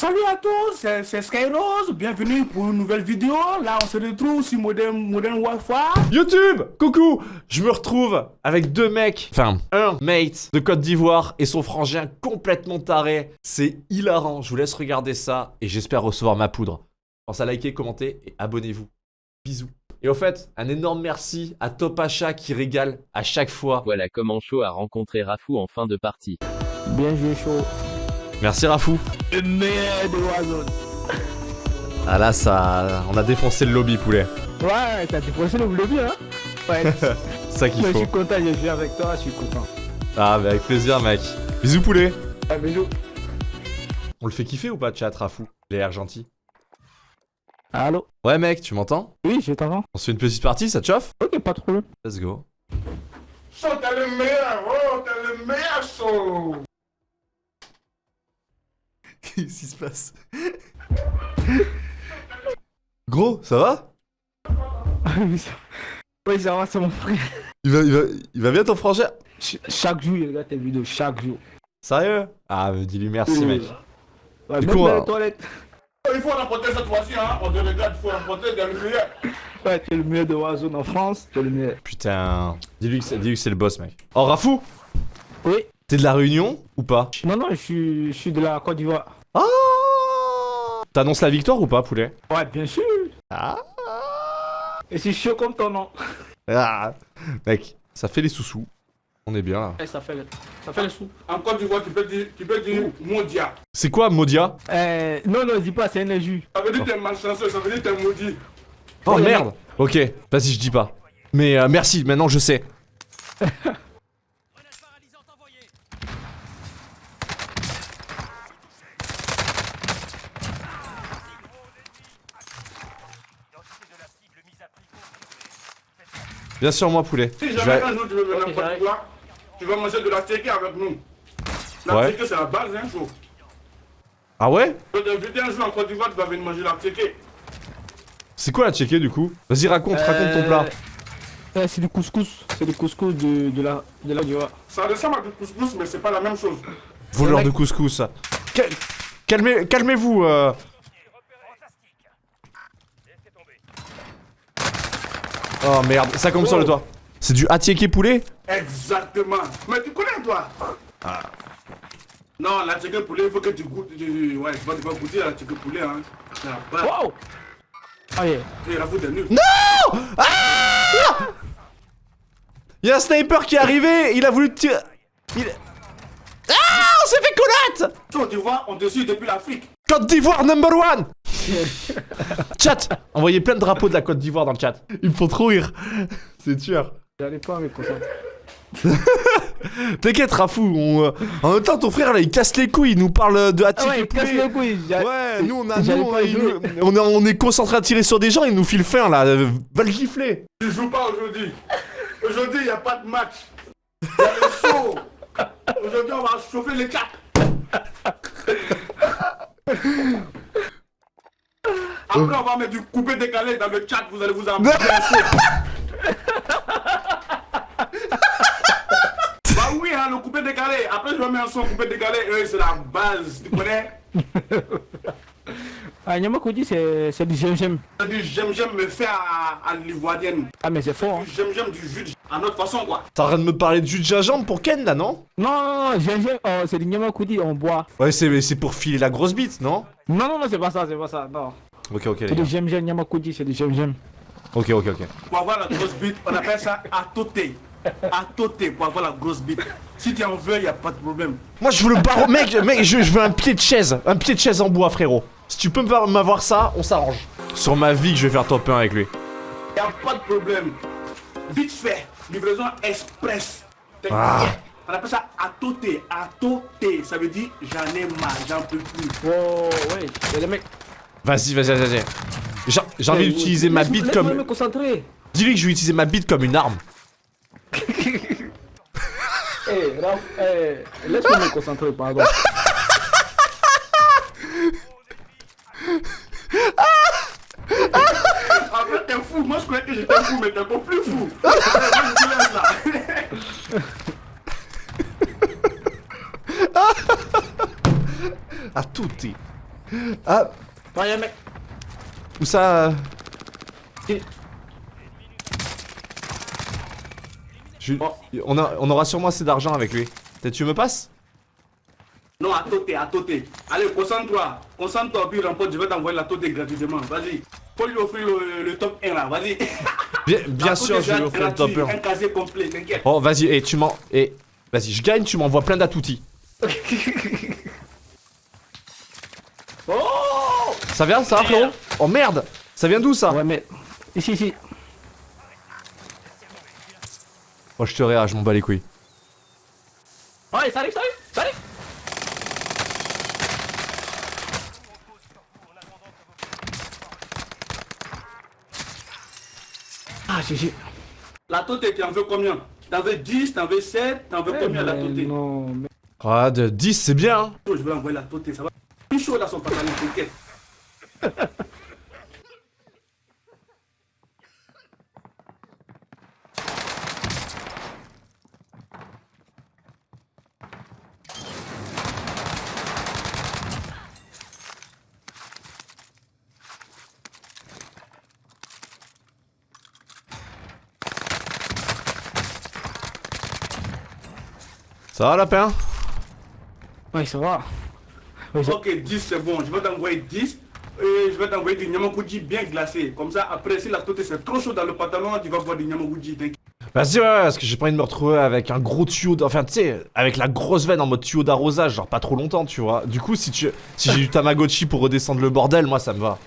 Salut à tous, c'est Skyrose, bienvenue pour une nouvelle vidéo. Là, on se retrouve sur Modern, Modern Warfare. YouTube Coucou Je me retrouve avec deux mecs, enfin un mate de Côte d'Ivoire et son frangin complètement taré. C'est hilarant, je vous laisse regarder ça et j'espère recevoir ma poudre. Pensez à liker, commenter et abonnez-vous. Bisous. Et au fait, un énorme merci à Topacha qui régale à chaque fois. Voilà comment Shaw a rencontré Rafou en fin de partie. Bien joué, chaud. Merci Rafou. Le meilleur de Warzone. Ah là, ça... On a défoncé le lobby, poulet. Ouais, t'as défoncé le lobby, hein Ouais, C'est ça qu'il mais je faut. suis content, j'ai joué avec toi, je suis content. Ah, bah avec plaisir, mec. Bisous, poulet. Ah, bisous. On le fait kiffer ou pas, chat, Rafou? Les airs gentils. Allô? Ouais, mec, tu m'entends? Oui, je t'entends. On se fait une petite partie, ça te chauffe? Ok, pas problème. Let's go. So, t'es le meilleur, oh, t'es le meilleur, so. Qu'est-ce qui se passe Gros, ça va oui, ça... va, c'est mon frère. il va, il, va, il va bien ton frangin Ch- chaque jour, il regarde tes vidéos, chaque jour. Sérieux Ah, mais dis-lui merci, mec. Ouais, Du même coup, dans les toilettes. Il faut remporter cette fois-ci, hein. On te regarde, il faut remporter dans le meilleur. Ouais, tu es le meilleur de Warzone en France, tu es le meilleur. Putain. Dis-lui que c'est dis-lui que c'est le boss, mec. Oh, Rafou Oui. T'es de la Réunion ou pas Non, non, je suis, je suis de la Côte d'Ivoire. Ah T'annonces la victoire ou pas, poulet Ouais, bien sûr. Ah Et c'est chaud comme ton nom. Ah Mec, ça fait les sous-sous. On est bien là. Eh, ça fait le, ça fait le sou. En Côte d'Ivoire, tu peux dire, tu peux dire mondia. C'est quoi, Modia Euh, non, non, dis pas, c'est un jus. Ça veut dire que t'es malchanceux, ça veut dire que t'es maudit. Oh merde Ok, vas-y, je dis pas. Mais euh, merci, maintenant je sais. Bien sûr, moi, poulet. Si jamais vais- un jour tu veux venir Ok, en d'Ivoire, tu vas manger de la tchéké avec nous. La Ouais. c'est la base, hein, chaud. Ah ouais? Je vais t'inviter un jour en Côte d'Ivoire, tu vas venir manger la tchéké. C'est quoi la checker du coup? Vas-y, raconte, raconte ton plat. Euh, c'est du couscous. C'est du couscous de, de la de la. Ça ressemble à du couscous, mais c'est pas la même chose. Voleur de couscous. Cal- Calmez, calmez-vous. euh. Oh merde, ça comme sur le toit. C'est du attiéké poulet Exactement. Mais tu connais, toi? Ah. Non, la poulet, il faut que tu goûtes. tu- Ouais, tu vas tu vas goûter la poulet, hein. C'est la base. Wow Ah yeah. Et la fout est nulle. Il y a un sniper qui est arrivé, il a voulu tirer. Il... Ah On s'est fait connaître Côte d'Ivoire, on te suit depuis l'Afrique. Côte d'Ivoire number one Chat Envoyez plein de drapeaux de la Côte d'Ivoire dans le chat. Ils me font trop rire. C'est tueur. Pas. T'inquiète, Rafou. On, euh, En même temps, ton frère là, il casse les couilles, il nous parle de Ah attiéké ouais, il casse poulet. les couilles. Ouais, nous on a, nous, on, on est, on est concentré à tirer sur des gens, il nous file fin là, euh, va le gifler. Tu joues pas aujourd'hui. Aujourd'hui, il n'y a pas de match. Il y a le show. Aujourd'hui, on va chauffer les quatre. Après, on va mettre du coupé décalé dans le chat. Vous allez vous ambiancer. bah oui, hein, le coupé décalé. Après, je vais mettre un son coupé décalé. Euh, c'est la base. Tu connais? Ah, Nyamakudi, c'est c'est du j'aime-j'aime. C'est du j'aime-j'aime me fait à, à l'ivoirienne. Ah, mais c'est fort. Hein. Du j'aime-j'aime du jus de- à notre façon, quoi. T'es en train de me parler de jus de gingembre pour Ken là, non Non, non, non, j'aime-j'aime. Oh, c'est du Nyamakudi, on boit. Ouais, c'est c'est pour filer la grosse bite, non? Non, non, non, c'est pas ça, c'est pas ça. Non. Ok, ok, les C'est gars. du j'aime-j'aime, Nyamakudi, c'est du j'aime-j'aime. Ok, ok, ok. Pour avoir la grosse bite, on appelle ça à toter. À toter pour avoir la grosse bite. Si tu en veux, il n'y a pas de problème. Moi je veux le barreau, mec, mec, je, je veux un pied de chaise, un pied de chaise en bois, frérot. Si tu peux me- m'avoir ça, on s'arrange. Sur ma vie que je vais faire top 1 avec lui. Il n'y a pas de problème. Vite fait, livraison express. Ah. On appelle ça. À toter, ça veut dire j'en ai marre, j'en peux plus. Oh, ouais, il y a des mecs. Vas-y, vas-y, vas-y. vas-y. J'ai envie d'utiliser ma bite Laisse-moi me comme. concentrer. Dis-lui que je vais utiliser ma bite comme une arme. Eh, Raph, eh, laisse-moi me concentrer, pardon. Après, t'es fou. Moi, je croyais que j'étais fou, mais t'es encore plus fou. Moi, je te laisse là. À tout est. Ouais, y'a un mec. où ça euh Et- Je- Oh. on, a- on aura sûrement assez d'argent avec lui. Tu me passes? Non, à côté, à côté. Allez, concentre-toi. Concentre-toi, puis remporte, je vais t'envoyer la totée gratuitement. Vas-y. Faut lui offrir le, le top 1 là, vas-y. Bien, sûr, je vais lui offrir le top gratuit, 1. Un casier complet, t'inquiète. Oh, vas-y, et tu m'en. Et. Vas-y, je gagne, tu m'envoies plein d'atoutis. Oh Ça vient, ça, frérot Oh merde Ça vient d'où ça Ouais, mais. Ici, ici. Oh, je te réa, je m'en bats les couilles. Ouais, ça arrive, ça arrive, ça arrive. Ah, GG. La totée, tu en veux combien? T'en veux 10, t'en veux 7, t'en veux combien la totée Non, mais. Ah, de 10, c'est bien, hein Je vais envoyer la totée, ça va. Plus chaud dans son pantalon, t'inquiète. Ça va, lapin? Ouais, ça va. Ok, 10 c'est bon, je vais t'envoyer 10 et je vais t'envoyer du nyamakuji bien glacé. Comme ça, après, si la totée c'est trop chaud dans le pantalon, tu vas voir du nyamakuji, t'inquiète. Vas-y, ouais, ouais, parce que j'ai pas envie de me retrouver avec un gros tuyau. d'- Enfin, tu sais, avec la grosse veine en mode tuyau d'arrosage, genre pas trop longtemps, tu vois. Du coup, si tu, si j'ai du Tamagotchi pour redescendre le bordel, moi ça me va.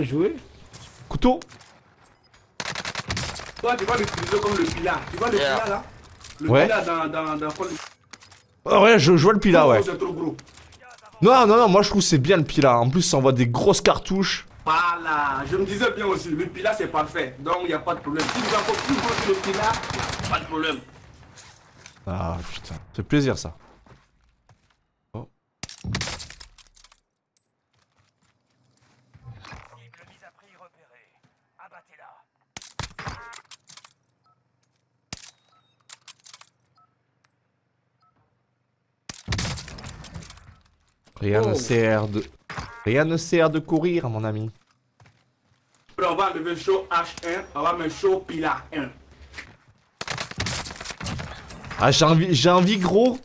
Jouer Couteau Toi, tu vas l'utiliser comme le pilat. Tu vois le pilat là? Le Ouais. pilat dans, dans, dans, Oh, ouais, je, je vois le pila, ouais. C'est. Non, non, non, moi je trouve que c'est bien le pila. En plus, ça envoie des grosses cartouches. Voilà, je me disais bien aussi, le pilat c'est parfait, donc il n'y a pas de problème. Si vous encore plus gros que le pilat, pas de problème. Ah, putain, fait plaisir ça. Rien ne Oh. sert de... Rien ne sert de courir, mon ami. On va enlever chaud H1, on va mettre chaud pilat 1. Ah, j'ai envie, j'ai envie, gros.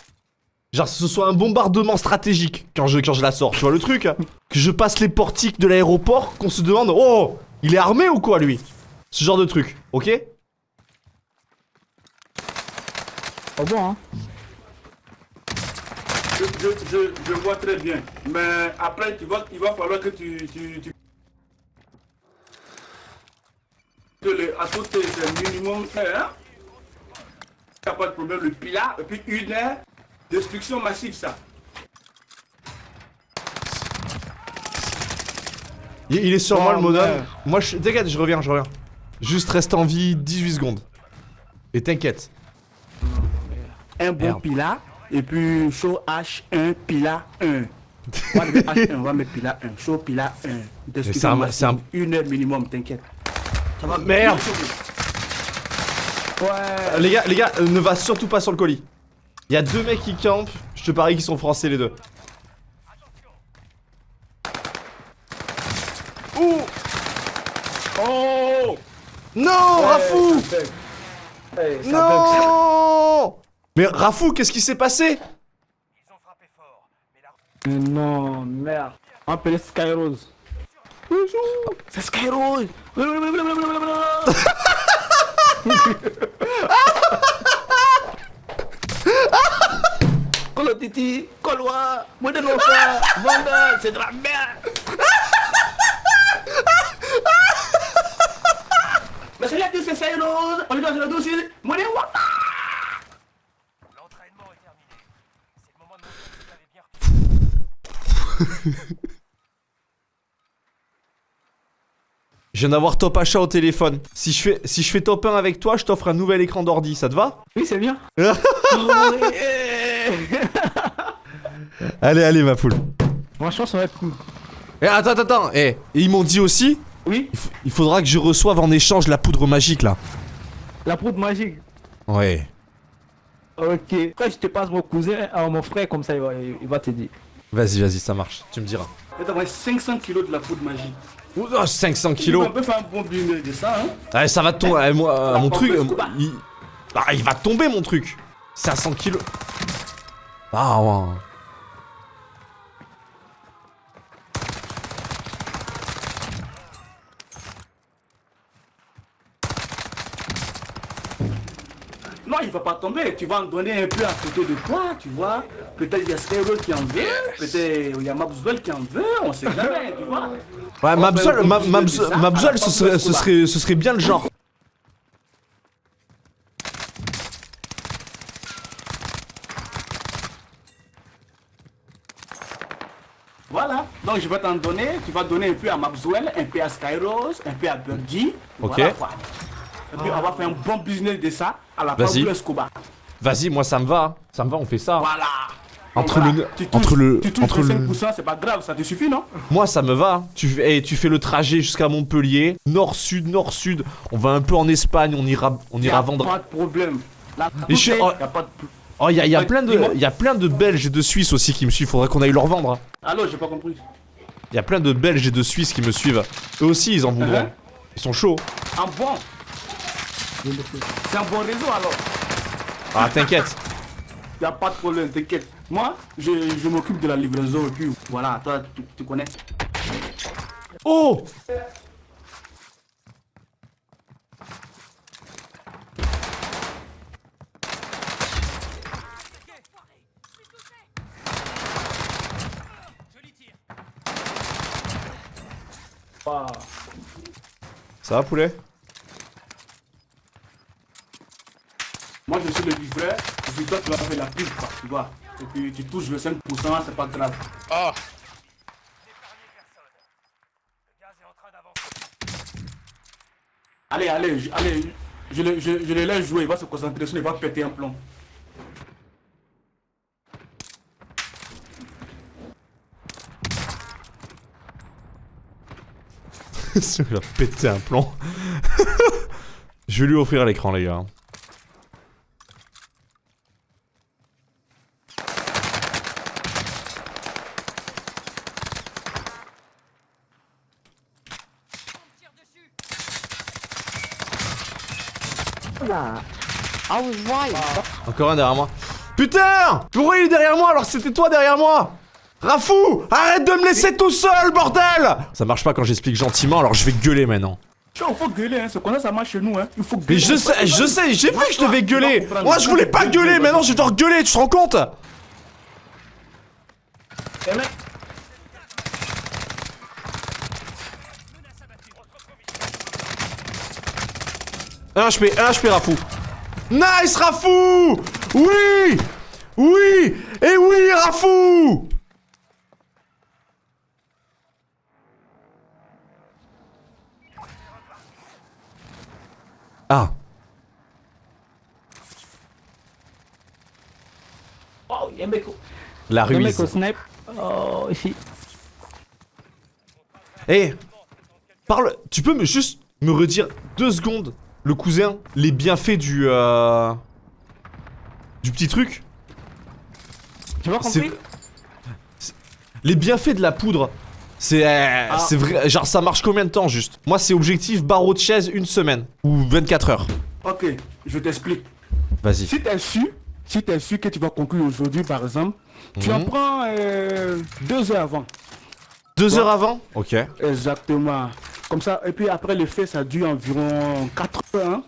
Genre, que ce soit un bombardement stratégique quand je, quand je la sors. Tu vois le truc hein Que je passe les portiques de l'aéroport, qu'on se demande Oh Il est armé ou quoi, lui? Ce genre de truc, ok? Oh bon, hein. Je, je, je, vois très bien, mais après tu vois, il va falloir que tu... tu, tu... Que le, à côté c'est minimum 1, hein Il n'y a pas de problème, le pilat, et puis une heure, destruction massive ça. il, il est sur Oh, moi, le monome. merde. Moi, je... T'inquiète, je reviens, je reviens. Juste reste en vie 18 secondes. Et t'inquiète. Un bon Merde. Et puis chaud H1, pilat 1. On va mettre H1, on va mettre pilat 1. Chaud pilat 1. c'est un- c'est un- Une heure minimum, t'inquiète. Ça va Merde Ouais. Euh, Les gars, les gars, euh, ne va surtout pas sur le colis. Il y a deux mecs qui campent. Je te parie qu'ils sont français, les deux. Ouh Oh Non, Rafou Hey, ça bug, ça. Non Mais Rafou, qu'est-ce qui s'est passé? Mais Non, merde. On va appeler Skyrose. Bonjour C'est Skyrose Colo Titi, Vanda, c'est de la merde. Mais c'est là que c'est Cyrus, on est dans le dossier, Modern Warfare Je viens d'avoir top achat au téléphone. Si je fais, si je fais top 1 avec toi, je t'offre un nouvel écran d'ordi, ça te va? Oui, c'est bien. Allez, allez, ma poule. Franchement, ça va être cool. Eh, attends, attends, attends. Eh, et ils m'ont dit aussi, Oui, il, faudra que je reçoive en échange la poudre magique là. la poudre magique. Ouais. Ok. Quand je te passe mon cousin, à mon frère, comme ça, il va, il va te dire. Vas-y, vas-y, ça marche. Tu me diras. Je vais t'envoyer 500 kilos de la poudre magique. Oh, 500 On kilos. peut faire un bon de ça, hein. Ouais, ça va tomber. euh, moi, euh, mon truc. euh, il... Ah, il va tomber mon truc. 500 kilos. Ah, ouais. Non, il va pas tomber. Tu vas en donner un peu à côté de toi, tu vois. Peut-être il y a Skyro qui en veut. Peut-être il y a Mabswell qui en veut. On sait jamais, tu vois. Ouais, Mabzol, Mabzol, ce fin serait, de ce, serait, ce serait bien le genre. Voilà. Donc je vais t'en donner. Tu vas donner un peu à Mabswell, un peu à Skyros, un peu à Birdie. Ok. Voilà, quoi. Et puis on va faire un bon business de ça à la Vas-y. Pablo Escobar. Vas-y, moi ça me va. Ça me va, on fait ça. Voilà. Entre le- Tu entre le- Tu touches entre le- 5%, c'est pas grave, ça te suffit, non? Moi ça me va. Tu, fais- eh, tu fais le trajet jusqu'à Montpellier. Nord-sud, nord-sud. On va un peu en Espagne. On ira, on ira a vendre. Pas de problème. Là, Et je suis- y oh. a pas de... Oh, il y a, y a Ouais, plein de, dis-moi. y a plein de Belges et de Suisses aussi qui me suivent. Faudrait qu'on aille leur vendre. hein. Allô, j'ai pas compris. Il y a plein de Belges et de Suisses qui me suivent. Eux aussi, ils en voudront. Uh-huh. Ils sont chauds. En bon? C'est un bon réseau alors. Ah, t'inquiète. Y a pas de problème, t'inquiète. Moi, je, je m'occupe de la livraison et puis voilà, toi, tu, tu connais. Oh. Ça va, poulet? Moi, je suis le livreur, puis toi, tu vas faire la pub, quoi, tu vois. Et puis tu touches le 5%, c'est pas grave. Allez, allez, je, allez, je, le- je, je le laisse jouer, il va se concentrer sur, il va péter un plomb. Il va péter un plomb. Je vais lui offrir l'écran, les gars. Encore un derrière moi. Putain Pourquoi il est derrière moi alors que c'était toi derrière moi? Rafou Arrête de me laisser tout seul, bordel Ça marche pas quand j'explique gentiment, alors je vais gueuler maintenant. Tu vois, il faut gueuler, hein. c'est comme ça ça marche chez nous, hein. Il faut gueuler. Mais je sais, je sais, j'ai vu que je devais gueuler Moi je voulais pas gueuler, maintenant je dois gueuler, tu te rends compte? Un HP, un HP Rafou. Nice Rafou Oui Oui Et oui Rafou Ah Oh, il y a un mec, au- La il y a un mec ruise. au snipe. Oh, ici. Eh Parle Tu peux me juste me redire deux secondes le cousin, les bienfaits du euh, du petit truc Tu vois compris Les bienfaits de la poudre c'est euh, c'est vrai genre ça marche combien de temps juste? Moi c'est objectif barreau de chaise une semaine ou 24 heures. ok, je t'explique. Vas-y. Si t'es sûr, si t'es sûr que tu vas conclure aujourd'hui, par exemple, tu en Mhm. prends euh, deux heures avant. Deux heures avant? OK. Exactement. Comme ça, et puis après le fait, ça dure environ 4 heures. hein.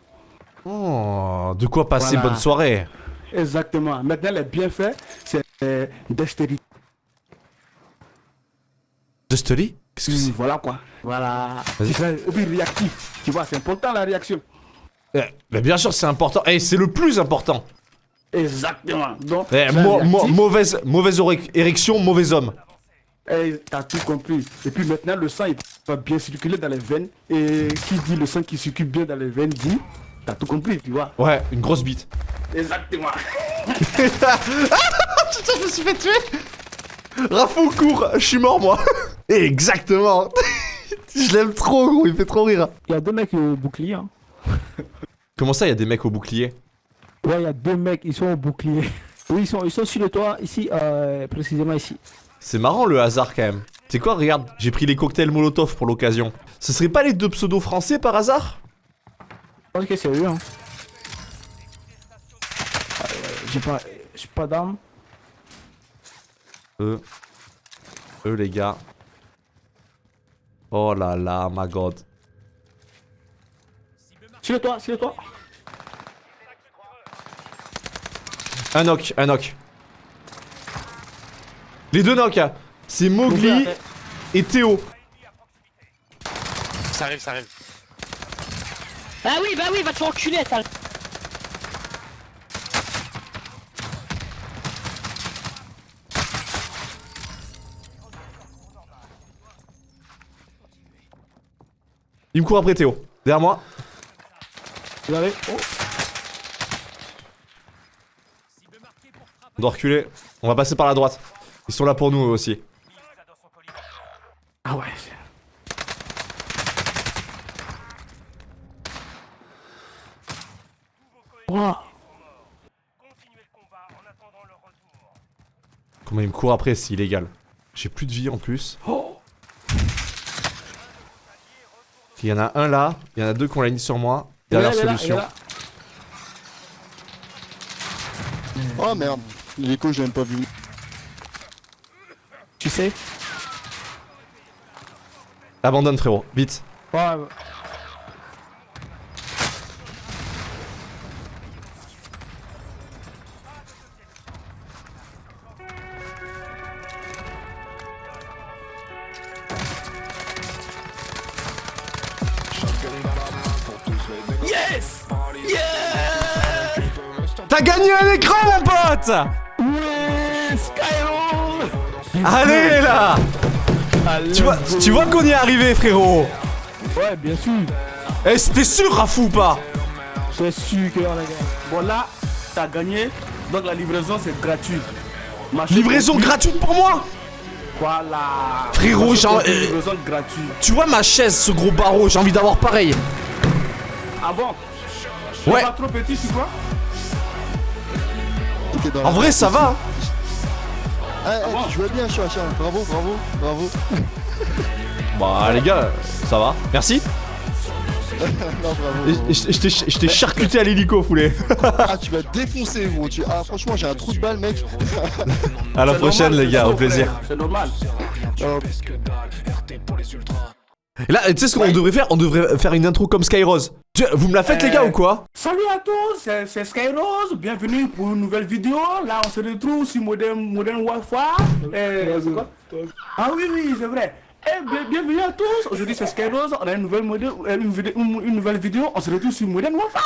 Oh, de quoi passer Voilà. bonne soirée. Exactement. Maintenant, les bienfaits, c'est euh, dextérité. De Stoli Qu'est-ce que c'est? Voilà quoi. Voilà. Et puis réactif. Tu vois, c'est important la réaction. Eh, mais bien sûr c'est important. Et c'est le plus important. Exactement. Donc, Eh, mo- mo- mauvaise mauvaise érection, mauvais homme. Et t'as tout compris. Et puis maintenant, le sang il va bien circuler dans les veines. Et qui dit le sang qui circule bien dans les veines dit, t'as tout compris, tu vois. Ouais, une grosse bite. Exactement. Putain, je me suis fait tuer Rafou court, je suis mort moi Exactement Je l'aime trop gros, il fait trop rire Il y a deux mecs au bouclier. Hein. Comment ça, il y a des mecs au bouclier? Ouais, il y a deux mecs, ils sont au bouclier. Oui, ils sont, ils sont sur le toit, ici, euh, précisément ici. C'est marrant le hasard quand même. Tu sais quoi, regarde, j'ai pris les cocktails Molotov pour l'occasion. Ce serait pas les deux pseudos français par hasard? Je pense que c'est eux, hein. Euh, J'ai pas, j'ai pas d'armes. Eux. Eux les gars. Oh là là, my god. Sur le toit, sur le toit. Un knock, un knock. Les deux knocks, hein. c'est Mowgli et Théo. Ça arrive, ça arrive. Ah oui, bah oui, va te faire enculer, attends. Il me court après Théo. Derrière moi. Vous avez. Oh. On doit reculer. On va passer par la droite. Ils sont là pour nous eux aussi. Ah ouais. Ouah. Comment il me court après, c'est illégal. J'ai plus de vie en plus. Il y en a un là, il y en a deux qui ont la ligne sur moi. Dernière solution. là. Oh merde, l'écho je l'ai même pas vu. Sais Abandonne frérot, vite. Ouais, ouais. Yes T'as gagné un écran mon pote Allez là Tu vois, tu vois qu'on y est arrivé frérot Ouais, bien sûr. Eh c'était sûr Rafou ou pas C'est sûr qu'on a gagné. Bon là, t'as gagné, donc la livraison c'est gratuit. Livraison gratuite pour moi? Voilà Frérot, compris, euh, Livraison gratuite. Tu vois ma chaise, ce gros barreau, j'ai envie d'avoir pareil. Ah bon Ouais. C'est pas trop petit, tu vois En vrai ça va. Ah, ah, tu jouais bien, Chouin. Bravo, bravo, bravo. Bah les gars, ça va. Merci. non, bravo. Je t'ai charcuté à l'hélico, Foulé. Ah, tu vas défoncer, gros. Tu... Ah, franchement, j'ai un trou de balle, mec. À la prochaine normal, les gars, au plaisir. C'est normal. Et là, tu sais ce qu'on devrait faire? On devrait faire une intro comme Skyrose. Tu- Vous me la faites les gars ou quoi? Salut à tous, c'est- Skyrose, bienvenue pour une nouvelle vidéo. Là, on se retrouve sur Modern, Modern Warfare. Euh, ah oui, oui, c'est vrai. Eh, bien- bienvenue à tous. Aujourd'hui, c'est Skyrose. On a une nouvelle, modèle- euh, une, vidéo- une- une nouvelle vidéo. On se retrouve sur Modern Warfare.